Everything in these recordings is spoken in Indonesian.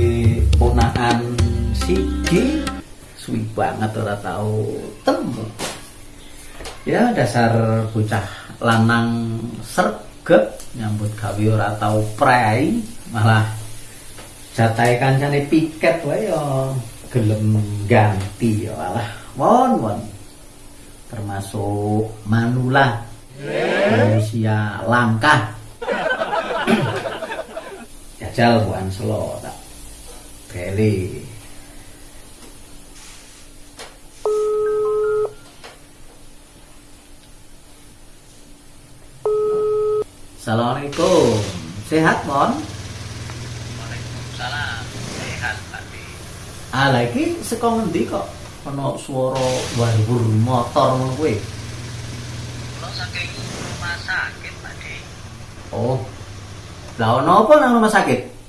dari ponaan Sigi. Suwi banget ora tau temu. Ya dasar bocah lanang serget nyambut gawe ora tau prei malah jatai kancane piket wae ya gelem ganti ya malah won won. Termasuk manula. Manusia langka. Jajal buan selor beli Assalamualaikum. Sehat, Mon? Waalaikumsalam. Sehat, Pak. Ah, lagi saka ngendi kok ana swara warbur motor ngono kuwi? Kula saking rumah sakit, Pak. Oh. Lah ono apa nang rumah sakit?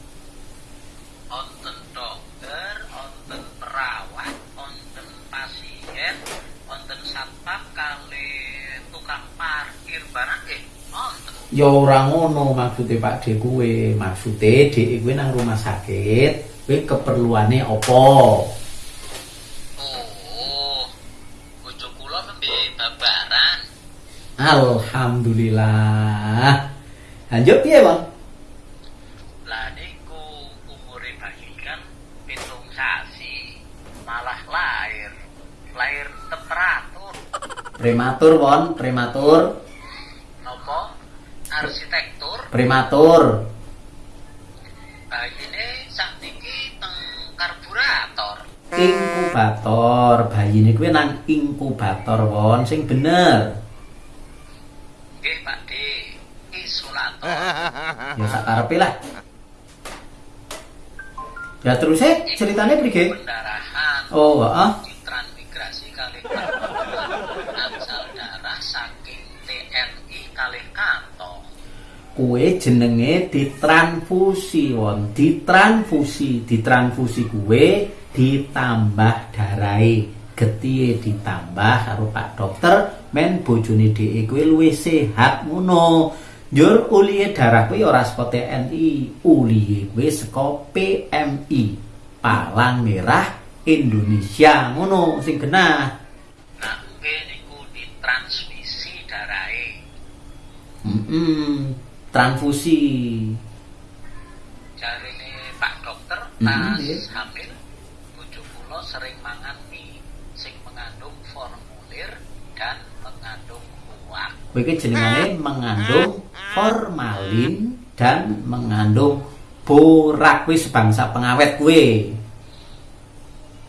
Ya ora ngono maksude Pak D kuwe. Maksude dhek kuwi nang rumah sakit, kuwi keperluane apa? Oh. Bojo kula nembe babaran. Alhamdulillah. Lanjut piye, Bang? Lah niku umure bayi kan pitung sasi. Malah lahir. Lahir temperatur. Prematur, Won, prematur. Prematur. Bayine sakniki teng karburator. Inkubator, bayine kuwi nang inkubator, Won, sing bener. Nggih, Pak D. Isolator. Ya sakarepe lah. Ya terus eh ceritanya? Pendarahan. Oh, heeh. Kue jenenge ditransfusi won, ditransfusi, ditransfusi kue ditambah darai, getihe ditambah karo Pak Dokter men bojone dhek kuwi luwih sehat ngono. Njur ulihe darah kuwi ora saka TNI, ulihe kuwi saka PMI, Palang Merah Indonesia ngono sing genah. Nah, nggih niku ditransmisi darahe. Mm transfusi. Jarine Pak Dokter Hmm, tas nggih. hamil bojo kula sering mangan mie sing mengandung formulir dan mengandung kuah. Kowe iki jenengane mengandung formalin dan mengandung borak kuwi sebangsa pengawet kuwi.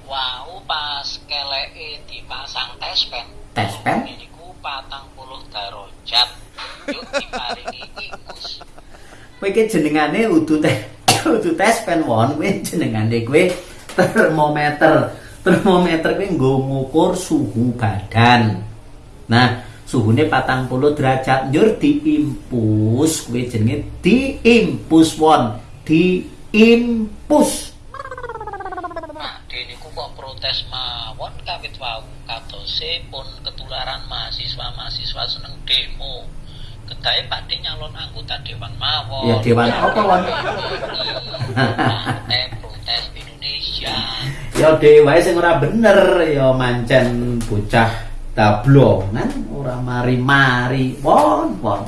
Wow, pas keleke dipasang tespen. Tespen? Niku patang puluh darajat. Yuk iki jenengane udu teh udu tespen won kuwi jenengane kuwi termometer. Termometer kuwi nggo ngukur suhu badan. Nah, suhune patang puluh derajat njur diimpus kuwi jenenge diimpus won diimpus Nah, kok protes mawon kawit wau katose pun ketularan mahasiswa-mahasiswa seneng demo. Kedae Pak D nyalon anggota dewan mawon. Ya, dewan apa, Wan? Partai Protes Indonesia. ya dewae sing ora bener ya mancen bocah tablongan ora mari-mari won won